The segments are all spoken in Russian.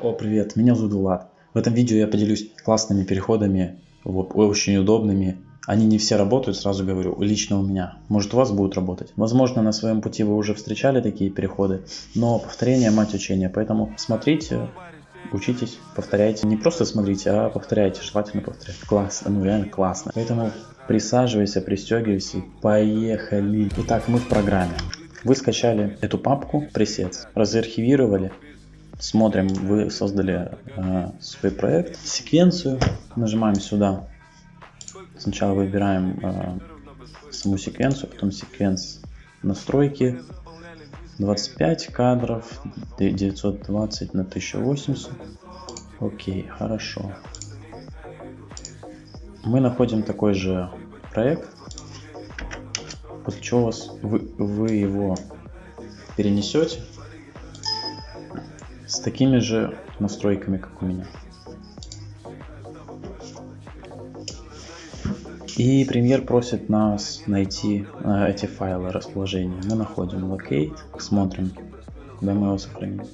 О, привет, меня зовут Влад. В этом видео я поделюсь классными переходами, очень удобными. Они не все работают, сразу говорю, лично у меня. Может у вас будут работать. Возможно на своем пути вы уже встречали такие переходы, но повторение мать учения. Поэтому смотрите, учитесь, повторяйте. Не просто смотрите, а повторяйте, желательно повторять. Классно, ну реально классно. Поэтому присаживайся, пристегивайся и поехали. Итак, мы в программе. Вы скачали эту папку пресет, разархивировали, смотрим, вы создали э, свой проект, секвенцию, нажимаем сюда, сначала выбираем э, саму секвенцию, потом секвенс настройки, 25 кадров, 920 на 1080, окей, хорошо. Мы находим такой же проект, после чего вас, вы, вы его перенесете с такими же настройками, как у меня. И премьер просит нас найти э, эти файлы расположения. Мы находим locate, смотрим, куда мы его сохраним.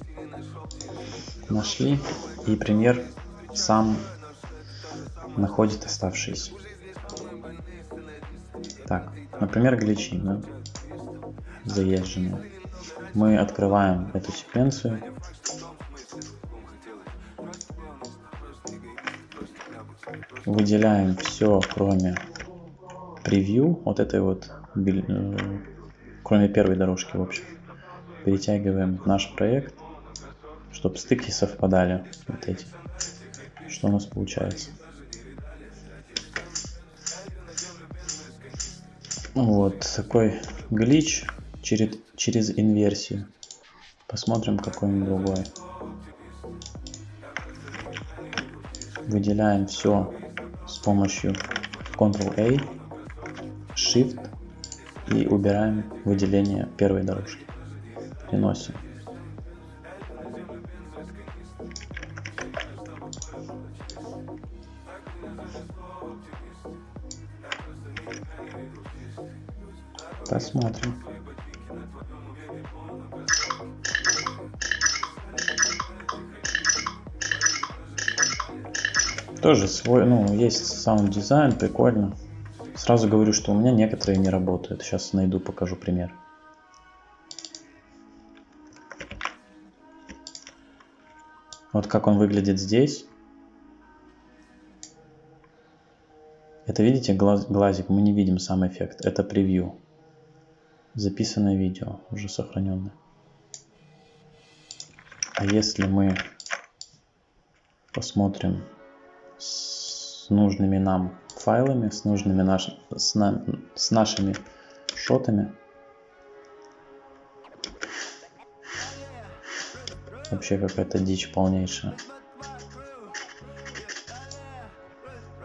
Нашли, и премьер сам находит оставшиеся. Так, например, гличи, да? заезженные. Мы открываем эту секвенцию выделяем все, кроме превью, вот этой вот, э, кроме первой дорожки, в общем. Перетягиваем наш проект, чтобы стыки совпадали, вот эти. Что у нас получается? Вот такой глич через, через инверсию. Посмотрим какой-нибудь другой. Выделяем все с помощью Ctrl-A, Shift и убираем выделение первой дорожки. Переносим. Посмотрим. Тоже свой, ну, есть саунд дизайн, прикольно. Сразу говорю, что у меня некоторые не работают. Сейчас найду, покажу пример. Вот как он выглядит здесь. Это видите глаз, глазик, мы не видим сам эффект. Это превью. Записанное видео, уже сохраненное. А если мы посмотрим с нужными нам файлами, с нужными наш, с, на, с нашими шотами. Вообще какая-то дичь полнейшая.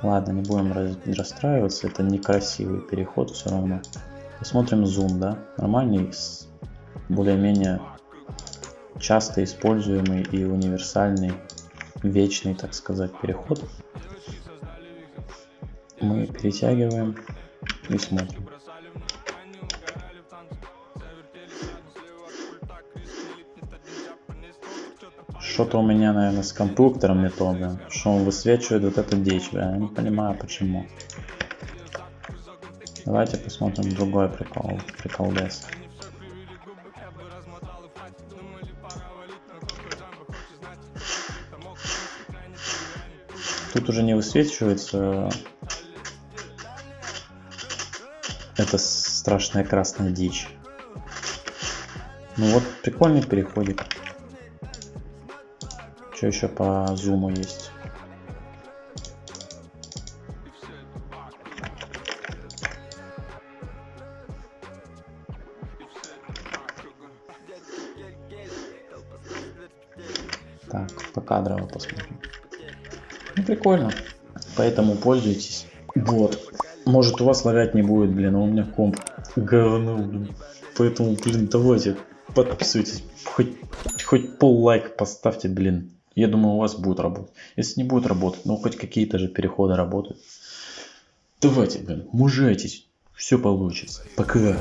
Ладно, не будем расстраиваться, это некрасивый переход все равно. Посмотрим зум, да, нормальный, более-менее часто используемый и универсальный, вечный, так сказать, переход мы перетягиваем и смотрим. Что-то у меня, наверное, с компьютером не то, блин. Что он высвечивает вот эту дичь, блин. Я не понимаю, почему. Давайте посмотрим другой прикол. Прикол Дес. Тут уже не высвечивается это страшная красная дичь. Ну вот, прикольный переходик. Что еще по зуму есть? Так, по кадрово посмотрим. Ну, прикольно. Поэтому пользуйтесь. Вот. Может у вас лагать не будет, блин, а у меня комп говно, блин. Поэтому, блин, давайте подписывайтесь. Хоть, хоть пол лайк поставьте, блин. Я думаю, у вас будет работать. Если не будет работать, ну хоть какие-то же переходы работают. Давайте, блин, мужайтесь. Все получится. Пока.